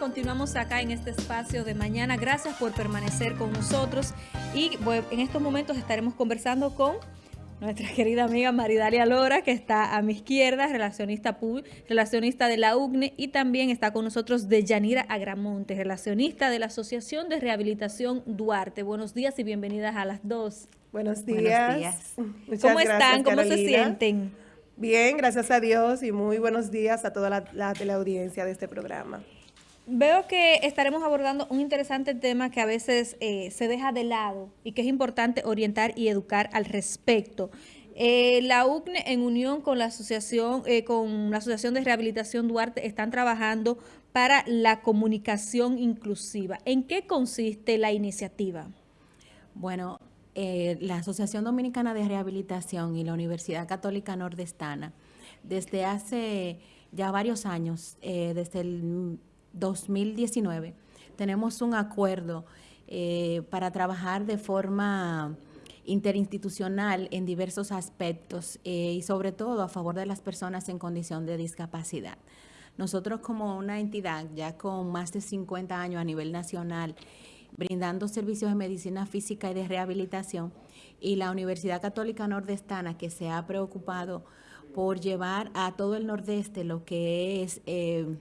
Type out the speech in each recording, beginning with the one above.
continuamos acá en este espacio de mañana. Gracias por permanecer con nosotros y en estos momentos estaremos conversando con nuestra querida amiga Maridalia Lora, que está a mi izquierda, relacionista relacionista de la UGNE, y también está con nosotros Deyanira Agramonte, relacionista de la Asociación de Rehabilitación Duarte. Buenos días y bienvenidas a las dos. Buenos días. ¿Cómo están? ¿Cómo se sienten? Bien, gracias a Dios y muy buenos días a toda la, la teleaudiencia de este programa. Veo que estaremos abordando un interesante tema que a veces eh, se deja de lado y que es importante orientar y educar al respecto. Eh, la UCNE en unión con la asociación eh, con la asociación de rehabilitación Duarte están trabajando para la comunicación inclusiva. ¿En qué consiste la iniciativa? Bueno, la Asociación Dominicana de Rehabilitación y la Universidad Católica Nordestana desde hace ya varios años, desde el 2019, tenemos un acuerdo eh, para trabajar de forma interinstitucional en diversos aspectos eh, y sobre todo a favor de las personas en condición de discapacidad. Nosotros como una entidad ya con más de 50 años a nivel nacional, brindando servicios de medicina física y de rehabilitación, y la Universidad Católica Nordestana que se ha preocupado por llevar a todo el nordeste lo que es... Eh,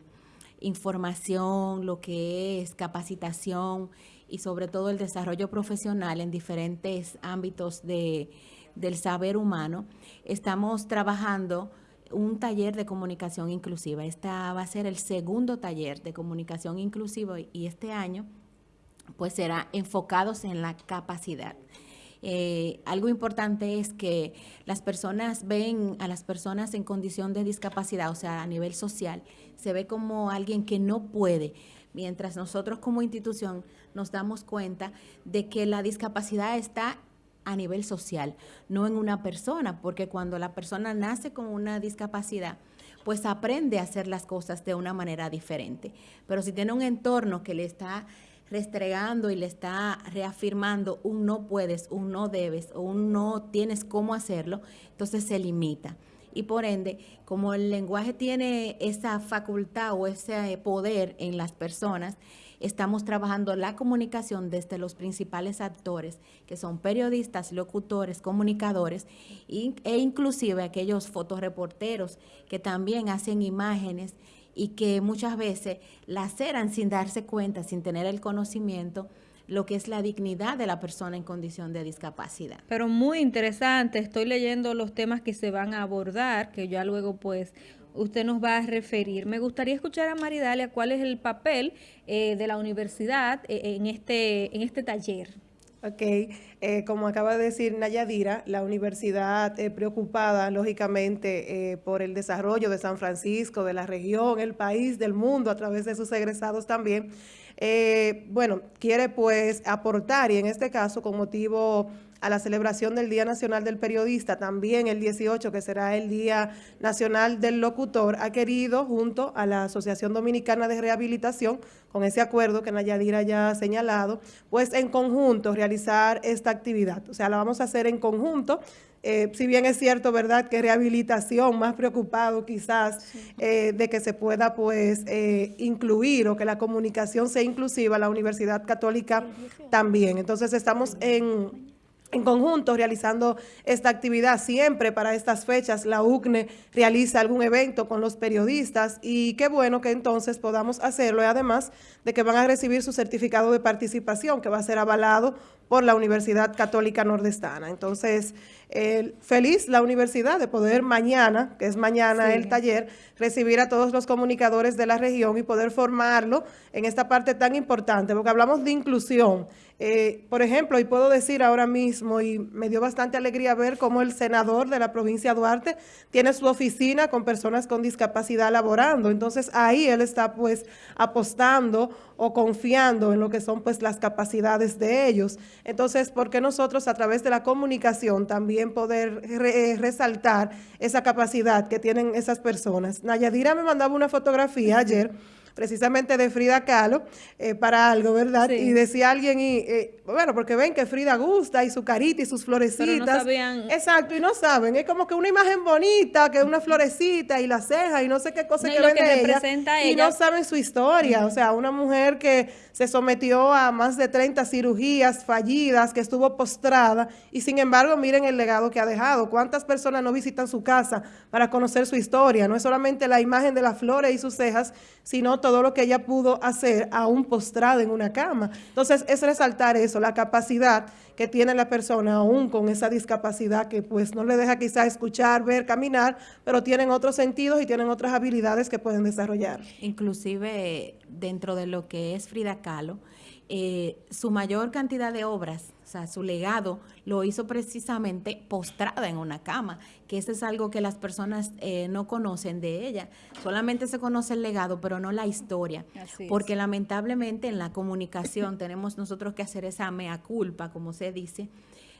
información, lo que es capacitación y sobre todo el desarrollo profesional en diferentes ámbitos de, del saber humano, estamos trabajando un taller de comunicación inclusiva. Esta va a ser el segundo taller de comunicación inclusiva y este año pues será enfocados en la capacidad. Eh, algo importante es que las personas ven a las personas en condición de discapacidad, o sea, a nivel social, se ve como alguien que no puede, mientras nosotros como institución nos damos cuenta de que la discapacidad está a nivel social, no en una persona, porque cuando la persona nace con una discapacidad, pues aprende a hacer las cosas de una manera diferente. Pero si tiene un entorno que le está restregando y le está reafirmando un no puedes, un no debes o un no tienes cómo hacerlo, entonces se limita. Y por ende, como el lenguaje tiene esa facultad o ese poder en las personas, estamos trabajando la comunicación desde los principales actores, que son periodistas, locutores, comunicadores e inclusive aquellos fotoreporteros que también hacen imágenes y que muchas veces laceran sin darse cuenta, sin tener el conocimiento, lo que es la dignidad de la persona en condición de discapacidad. Pero muy interesante, estoy leyendo los temas que se van a abordar, que ya luego pues usted nos va a referir. Me gustaría escuchar a Maridalia cuál es el papel eh, de la universidad eh, en, este, en este taller. Ok, eh, como acaba de decir Nayadira, la universidad eh, preocupada, lógicamente, eh, por el desarrollo de San Francisco, de la región, el país, del mundo, a través de sus egresados también, bueno, quiere pues aportar, y en este caso, con motivo a la celebración del Día Nacional del Periodista, también el 18, que será el Día Nacional del Locutor, ha querido, junto a la Asociación Dominicana de Rehabilitación, con ese acuerdo que Nayadira ya ha señalado, pues en conjunto realizar esta actividad. O sea, la vamos a hacer en conjunto, eh, si bien es cierto, ¿verdad?, que rehabilitación, más preocupado quizás eh, de que se pueda, pues, eh, incluir o que la comunicación sea inclusiva, la Universidad Católica también. Entonces, estamos en en conjunto realizando esta actividad. Siempre para estas fechas la UCNE realiza algún evento con los periodistas y qué bueno que entonces podamos hacerlo y además de que van a recibir su certificado de participación que va a ser avalado por la Universidad Católica Nordestana. Entonces, feliz la universidad de poder mañana, que es mañana el taller, recibir a todos los comunicadores de la región y poder formarlo en esta parte tan importante, porque hablamos de inclusión. Eh, por ejemplo, y puedo decir ahora mismo, y me dio bastante alegría ver cómo el senador de la provincia de Duarte tiene su oficina con personas con discapacidad laborando. Entonces, ahí él está pues apostando o confiando en lo que son pues las capacidades de ellos. Entonces, ¿por qué nosotros a través de la comunicación también poder eh, resaltar esa capacidad que tienen esas personas? Nayadira me mandaba una fotografía ayer precisamente de Frida Kahlo eh, para algo, ¿verdad? Y decía alguien, y eh, bueno, porque ven que Frida gusta y su carita y sus florecitas. no sabían. Exacto, y no saben, es como que una imagen bonita, que una florecita y la ceja y no sé qué cosa que vende ella, y no saben su historia, o sea, una mujer que se sometió a más de 30 cirugías fallidas, que estuvo postrada y sin embargo miren el legado que ha dejado. ¿Cuántas personas no visitan su casa para conocer su historia? No es solamente la imagen de las flores y sus cejas, sino todo lo que ella pudo hacer aún postrada en una cama. Entonces es resaltar eso, la capacidad que tiene la persona aún con esa discapacidad que pues no le deja quizá escuchar, ver, caminar, pero tienen otros sentidos y tienen otras habilidades que pueden desarrollar. Inclusive dentro de lo que es Frida Kahlo, eh, su mayor cantidad de obras, o sea, su legado lo hizo precisamente postrada en una cama, que eso es algo que las personas eh, no conocen de ella. Solamente se conoce el legado, pero no la historia. porque lamentablemente en la comunicación tenemos nosotros que hacer esa mea culpa, como se dice,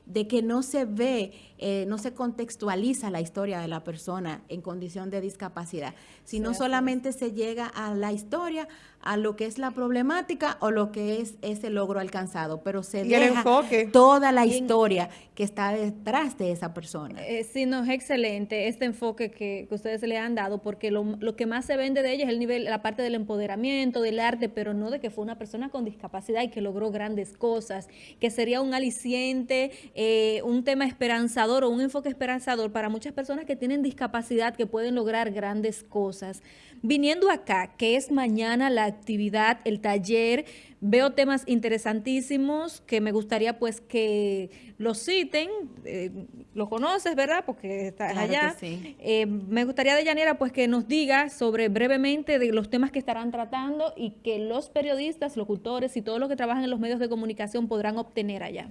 de que no se ve, eh, no se contextualiza la historia de la persona en condición de discapacidad, sino solamente se llega a la historia, a lo que es la problemática o lo que es ese logro alcanzado, pero se deja toda la historia que está detrás de esa persona. Eh, sí, no, es excelente este enfoque que, ustedes le han dado, porque lo, que más se vende de ella es el nivel, la parte del empoderamiento, del arte, pero no de que fue una persona con discapacidad y que logró grandes cosas, que sería un aliciente, eh, un tema esperanzador o un enfoque esperanzador para muchas personas que tienen discapacidad, que pueden lograr grandes cosas. Viniendo acá, que es mañana la actividad, el taller, veo temas interesantísimos que me gustaría pues que lo citen, eh, lo conoces, ¿verdad? Porque estás allá. Eh, me gustaría de Yanira pues que nos diga sobre brevemente de los temas que estarán tratando y que los periodistas, locutores y todos los que trabajan en los medios de comunicación podrán obtener allá.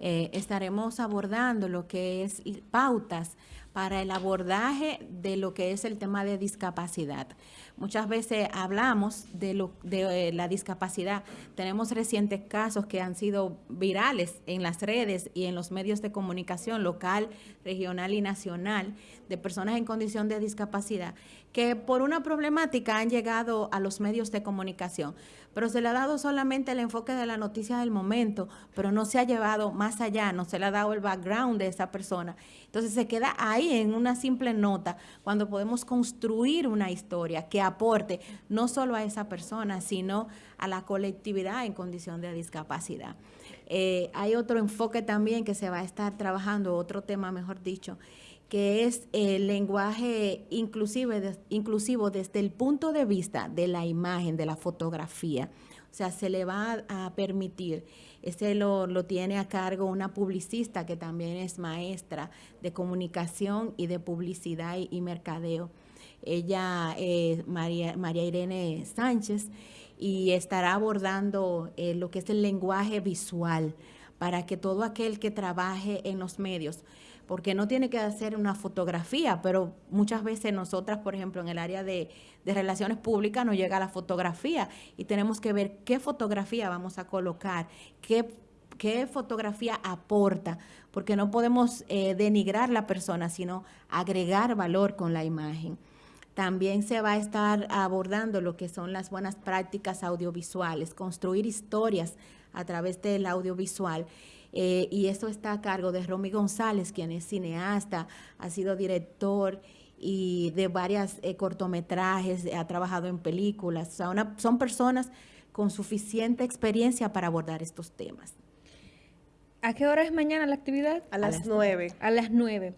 Eh, estaremos abordando lo que es pautas para el abordaje de lo que es el tema de discapacidad. Muchas veces hablamos de, lo, eh, la discapacidad. Tenemos recientes casos que han sido virales en las redes y en los medios de comunicación local, regional y nacional de personas en condición de discapacidad que por una problemática han llegado a los medios de comunicación, pero se le ha dado solamente el enfoque de la noticia del momento, pero no se ha llevado más allá, no se le ha dado el background de esa persona. Entonces se queda ahí en una simple nota cuando podemos construir una historia que aporte no solo a esa persona, sino a la colectividad en condición de discapacidad. Eh, hay otro enfoque también que se va a estar trabajando, otro tema mejor dicho, que es el lenguaje inclusive, inclusivo desde el punto de vista de la imagen, de la fotografía. O sea, se le va a, permitir, ese lo, lo, tiene a cargo una publicista que también es maestra de comunicación y de publicidad y, mercadeo. Ella es María, María Irene Sánchez y estará abordando eh, lo que es el lenguaje visual para que todo aquel que trabaje en los medios porque no tiene que hacer una fotografía, pero muchas veces nosotras, por ejemplo, en el área de, relaciones públicas nos llega la fotografía y tenemos que ver qué fotografía vamos a colocar, qué, qué fotografía aporta, porque no podemos eh, denigrar la persona, sino agregar valor con la imagen. También se va a estar abordando lo que son las buenas prácticas audiovisuales, construir historias a través del audiovisual eh, y esto está a cargo de Romy González, quien es cineasta, ha sido director y de varias eh, cortometrajes, ha trabajado en películas. O sea, son personas con suficiente experiencia para abordar estos temas. ¿A qué hora es mañana la actividad? A las nueve. A las nueve.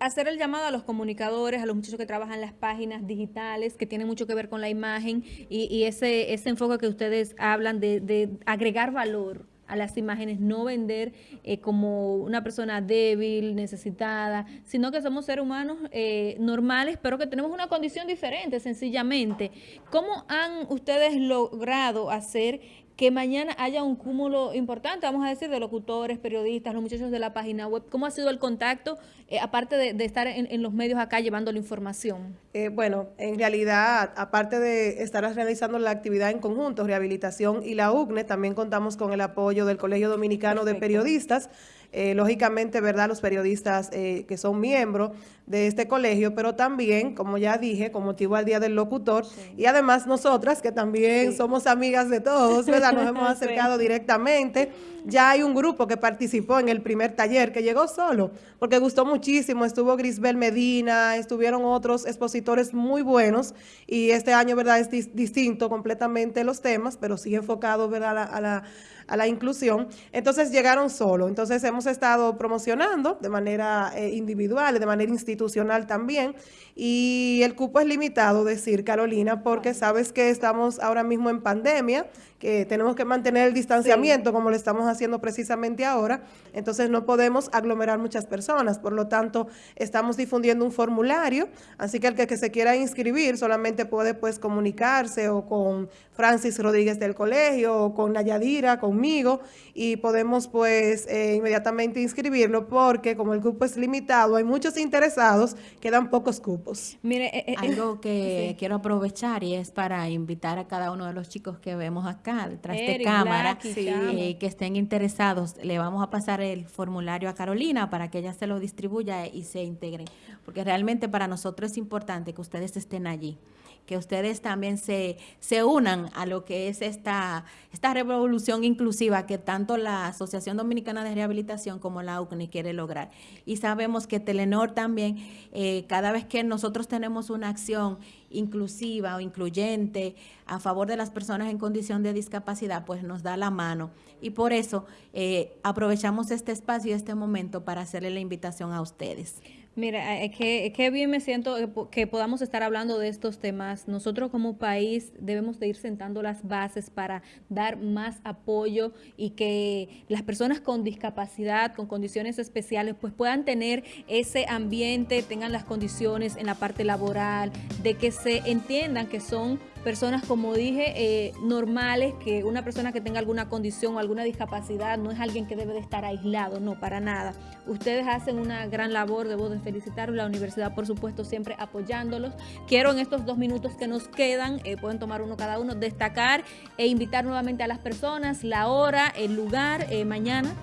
Hacer el llamado a los comunicadores, a los muchachos que trabajan en las páginas digitales, que tienen mucho que ver con la imagen y, ese, ese enfoque que ustedes hablan de, de agregar valor a las imágenes, no vender eh, como una persona débil, necesitada, sino que somos seres humanos eh, normales, pero que tenemos una condición diferente, sencillamente. ¿Cómo han ustedes logrado hacer que mañana haya un cúmulo importante, vamos a decir, de locutores, periodistas, los muchachos de la página web. ¿Cómo ha sido el contacto, eh, aparte de, estar en, los medios acá llevando la información? Eh, bueno, en realidad, aparte de estar realizando la actividad en conjunto, rehabilitación y la UCNE, también contamos con el apoyo del Colegio Dominicano de Periodistas, eh, lógicamente, ¿verdad?, los periodistas eh, que son miembros de este colegio, pero también, como ya dije, con motivo al Día del Locutor, y además nosotras, que también somos amigas de todos, ¿verdad?, nos hemos acercado directamente. Ya hay un grupo que participó en el primer taller, que llegó solo, porque gustó muchísimo, estuvo Grisbel Medina, estuvieron otros expositores muy buenos, y este año, ¿verdad?, es distinto completamente los temas, pero sí enfocado, ¿verdad?, a la, a la inclusión. Entonces llegaron solo. Entonces hemos estado promocionando de manera eh, individual, de manera institucional también. Y el cupo es limitado, decir, Carolina, porque sabes que estamos ahora mismo en pandemia, que tenemos que mantener el distanciamiento como lo estamos haciendo precisamente ahora. Entonces no podemos aglomerar muchas personas. Por lo tanto, estamos difundiendo un formulario. Así que el que, que se quiera inscribir solamente puede pues comunicarse o con Francis Rodríguez del colegio o con Nayadira, conmigo y podemos pues eh, inmediatamente inscribirlo porque como el cupo es limitado, hay muchos interesados, quedan pocos cupos. Mire, eh, eh, algo que quiero aprovechar y es para invitar a cada uno de los chicos que vemos acá detrás de cámara que estén interesados, le vamos a pasar el formulario a Carolina para que ella se lo distribuya y se integren, porque realmente para nosotros es importante que ustedes estén allí que ustedes también se, se unan a lo que es esta, esta revolución inclusiva que tanto la Asociación Dominicana de Rehabilitación como la UCNI quiere lograr. Y sabemos que Telenor también, eh, cada vez que nosotros tenemos una acción inclusiva o incluyente a favor de las personas en condición de discapacidad, pues nos da la mano. Y por eso eh, aprovechamos este espacio y este momento para hacerle la invitación a ustedes. Mira, es que, que bien me siento que podamos estar hablando de estos temas. Nosotros como país debemos de ir sentando las bases para dar más apoyo y que las personas con discapacidad, con condiciones especiales, pues puedan tener ese ambiente, tengan las condiciones en la parte laboral, de que se entiendan que son personas, como dije, eh, normales, que una persona que tenga alguna condición o alguna discapacidad no es alguien que debe de estar aislado, no, para nada. Ustedes hacen una gran labor, debo de felicitarlos, la universidad por supuesto siempre apoyándolos. Quiero en estos dos minutos que nos quedan, eh, pueden tomar uno cada uno, destacar e invitar nuevamente a las personas, la hora, el lugar, eh, mañana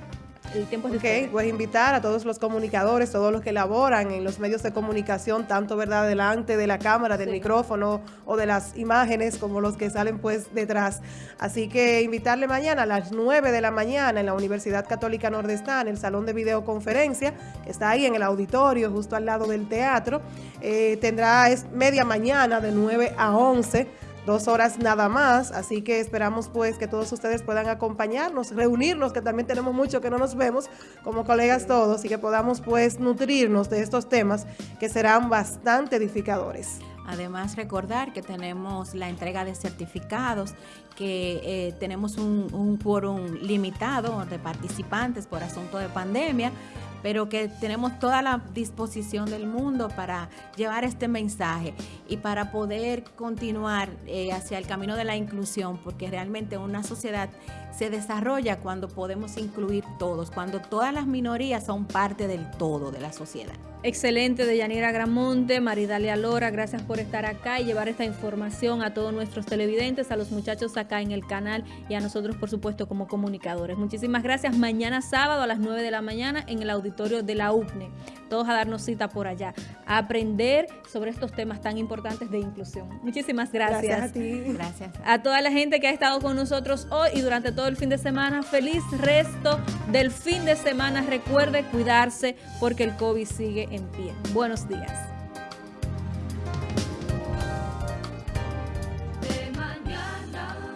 el tiempo es Ok, pues invitar a todos los comunicadores, todos los que laboran en los medios de comunicación, tanto verdad delante de la cámara, del micrófono o de las imágenes, como los que salen pues detrás. Así que invitarle mañana a las 9 de la mañana en la Universidad Católica Nordestán, en el salón de videoconferencia, que está ahí en el auditorio, justo al lado del teatro. Eh, tendrá es media mañana de 9 a 11 dos horas nada más, así que esperamos pues que todos ustedes puedan acompañarnos, reunirnos, que también tenemos mucho que no nos vemos como colegas todos y que podamos pues nutrirnos de estos temas que serán bastante edificadores. Además, recordar que tenemos la entrega de certificados, que eh, tenemos un, un quórum limitado de participantes por asunto de pandemia, pero que tenemos toda la disposición del mundo para llevar este mensaje y para poder continuar eh, hacia el camino de la inclusión, porque realmente una sociedad se desarrolla cuando podemos incluir todos, cuando todas las minorías son parte del todo de la sociedad. Excelente de Yanira Gramonte, Maridalia Lora, gracias por estar acá y llevar esta información a todos nuestros televidentes, a los muchachos acá en el canal y a nosotros por supuesto como comunicadores. Muchísimas gracias. Mañana sábado a las 9 de la mañana en el auditorio de la UCNE. Todos a darnos cita por allá, a aprender sobre estos temas tan importantes de inclusión. Muchísimas gracias. Gracias a ti. Gracias. A toda la gente que ha estado con nosotros hoy y durante todo el fin de semana. Feliz resto del fin de semana. Recuerde cuidarse porque el COVID sigue en pie. Buenos días.